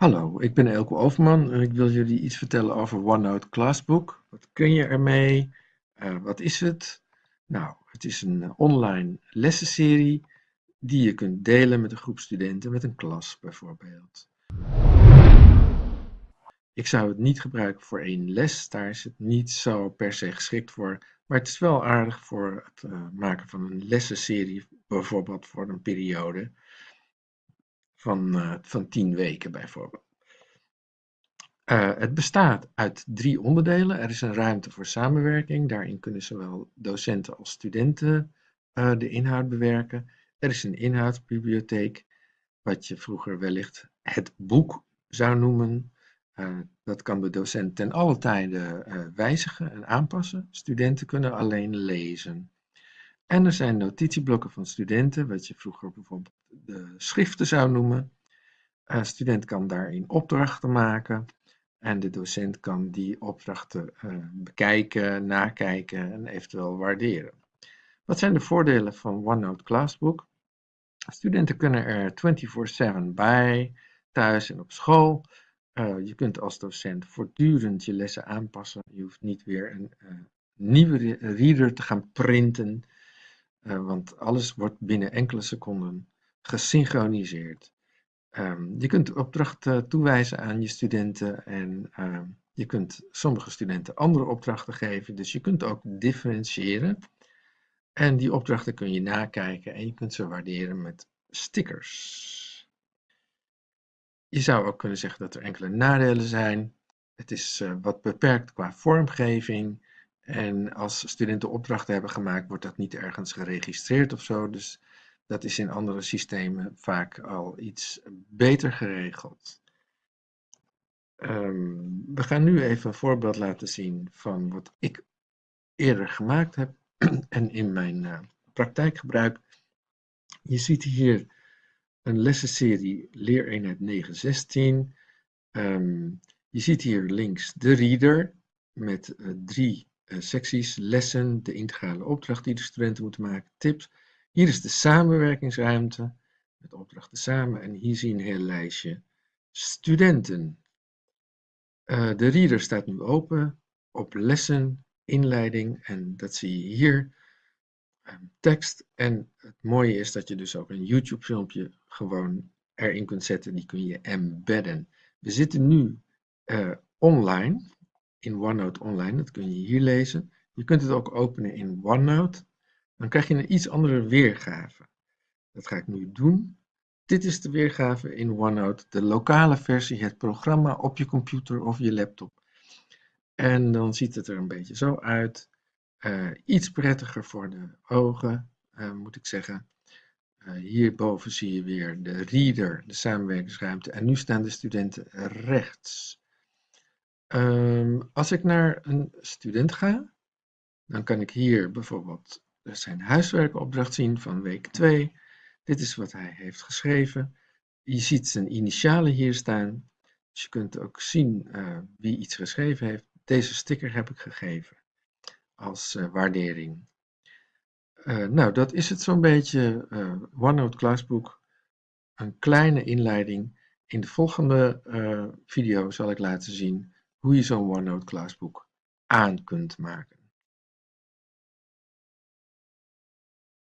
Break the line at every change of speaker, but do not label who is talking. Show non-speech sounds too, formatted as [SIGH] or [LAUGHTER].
Hallo, ik ben Elko Overman en ik wil jullie iets vertellen over OneNote Classbook. Wat kun je ermee? Uh, wat is het? Nou, het is een eh, online lessenserie die je kunt delen met een groep studenten, met een klas bijvoorbeeld. Ik zou het niet gebruiken voor één les, daar is het niet zo per se geschikt voor. Maar het is wel aardig voor het uh, maken van een lessenserie, bijvoorbeeld voor een periode van, uh, van tien weken bijvoorbeeld. Uh, het bestaat uit drie onderdelen. Er is een ruimte voor samenwerking. Daarin kunnen zowel docenten als studenten uh, de inhoud bewerken. Er is een inhoudsbibliotheek, wat je vroeger wellicht het boek zou noemen. Dat kan de docent ten alle tijde wijzigen en aanpassen. Studenten kunnen alleen lezen. En er zijn notitieblokken van studenten, wat je vroeger bijvoorbeeld de schriften zou noemen. Een student kan daarin opdrachten maken en de docent kan die opdrachten uh, bekijken, nakijken en eventueel waarderen. Wat zijn de voordelen van OneNote Classbook? Studenten kunnen er 24-7 bij, thuis en op school. Uh, je kunt als docent voortdurend je lessen aanpassen. Je hoeft niet weer een uh, nieuwe reader te gaan printen, want alles wordt binnen enkele seconden gesynchroniseerd. Um, je kunt opdrachten toewijzen aan je studenten en uh, je kunt sommige studenten andere opdrachten geven. Dus je kunt ook differentiëren. En die opdrachten kun je nakijken en je kunt ze waarderen met stickers. Je zou ook kunnen zeggen dat er enkele nadelen zijn. Het is uh, wat beperkt qua vormgeving. En als studenten opdrachten hebben gemaakt, wordt dat niet ergens geregistreerd of zo. Dus dat is in andere systemen vaak al iets beter geregeld. Um, we gaan nu even een voorbeeld laten zien van wat ik eerder gemaakt heb [CLEARS THROAT] en in mijn uh, praktijk gebruik. Je ziet hier een lessenserie Leereenheid 916. Um, je ziet hier links de reader met uh, drie uh, secties, lessen, de integrale opdracht die de studenten moeten maken, tips hier is de samenwerkingsruimte met opdrachten samen en hier zie je een heel lijstje studenten. Uh, de reader staat nu open op lessen, inleiding en dat zie je hier. Uh, tekst en het mooie is dat je dus ook een YouTube filmpje gewoon erin kunt zetten. Die kun je embedden. We zitten nu uh, online, in OneNote online, dat kun je hier lezen. Je kunt het ook openen in OneNote dan krijg je een iets andere weergave. Dat ga ik nu doen. Dit is de weergave in OneNote, de lokale versie, het programma op je computer of je laptop. En dan ziet het er een beetje zo uit. Uh, iets prettiger voor de ogen, uh, moet ik zeggen. Uh, hierboven zie je weer de reader, de samenwerkingsruimte. En nu staan de studenten rechts. Um, als ik naar een student ga, dan kan ik hier bijvoorbeeld zijn huiswerkopdracht zien van week 2. Dit is wat hij heeft geschreven. Je ziet zijn initialen hier staan. Dus je kunt ook zien uh, wie iets geschreven heeft. Deze sticker heb ik gegeven als uh, waardering. Uh, nou, dat is het zo'n beetje. OneNote Classbook. Een kleine inleiding. In de volgende video zal ik laten zien hoe je zo'n OneNote Classbook aan kunt maken.